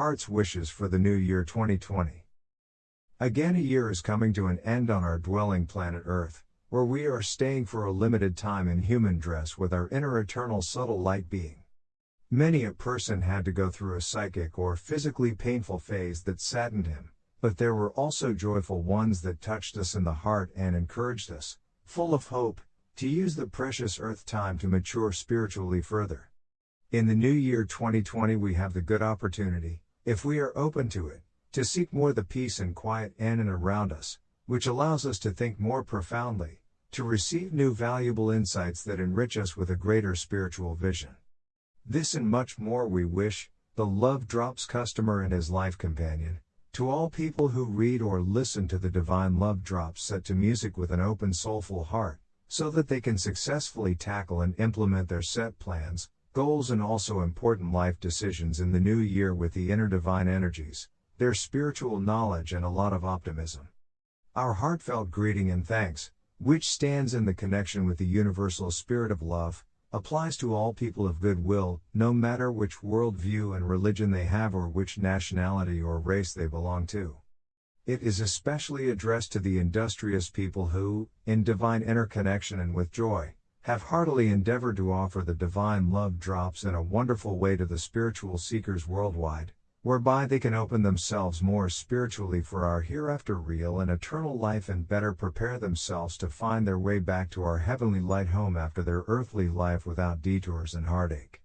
Heart's wishes for the new year 2020. Again, a year is coming to an end on our dwelling planet Earth, where we are staying for a limited time in human dress with our inner eternal subtle light being. Many a person had to go through a psychic or physically painful phase that saddened him, but there were also joyful ones that touched us in the heart and encouraged us, full of hope, to use the precious earth time to mature spiritually further. In the new year 2020, we have the good opportunity, if we are open to it, to seek more the peace and quiet in and around us, which allows us to think more profoundly, to receive new valuable insights that enrich us with a greater spiritual vision. This and much more we wish, the Love Drops customer and his life companion, to all people who read or listen to the divine love drops set to music with an open soulful heart, so that they can successfully tackle and implement their set plans, goals and also important life decisions in the new year with the inner divine energies, their spiritual knowledge and a lot of optimism. Our heartfelt greeting and thanks, which stands in the connection with the universal spirit of love, applies to all people of goodwill, no matter which worldview and religion they have or which nationality or race they belong to. It is especially addressed to the industrious people who, in divine interconnection and with joy, have heartily endeavored to offer the divine love drops in a wonderful way to the spiritual seekers worldwide, whereby they can open themselves more spiritually for our hereafter real and eternal life and better prepare themselves to find their way back to our heavenly light home after their earthly life without detours and heartache.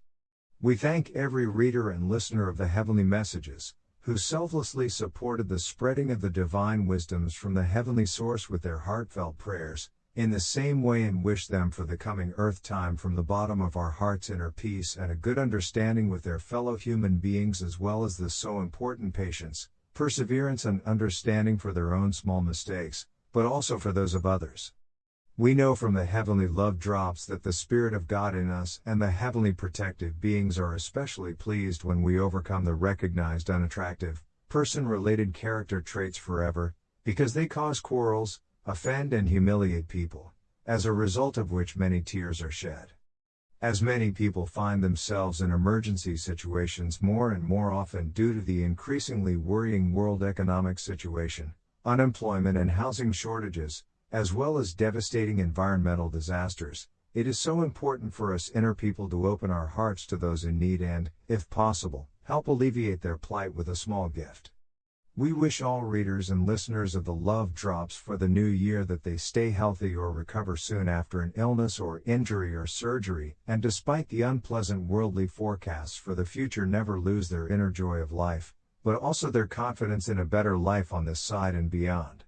We thank every reader and listener of the heavenly messages, who selflessly supported the spreading of the divine wisdoms from the heavenly source with their heartfelt prayers, in the same way and wish them for the coming earth time from the bottom of our hearts inner peace and a good understanding with their fellow human beings as well as the so important patience, perseverance and understanding for their own small mistakes, but also for those of others. We know from the heavenly love drops that the Spirit of God in us and the heavenly protective beings are especially pleased when we overcome the recognized unattractive, person related character traits forever, because they cause quarrels, offend and humiliate people, as a result of which many tears are shed. As many people find themselves in emergency situations more and more often due to the increasingly worrying world economic situation, unemployment and housing shortages, as well as devastating environmental disasters, it is so important for us inner people to open our hearts to those in need and, if possible, help alleviate their plight with a small gift. We wish all readers and listeners of the Love Drops for the new year that they stay healthy or recover soon after an illness or injury or surgery, and despite the unpleasant worldly forecasts for the future, never lose their inner joy of life, but also their confidence in a better life on this side and beyond.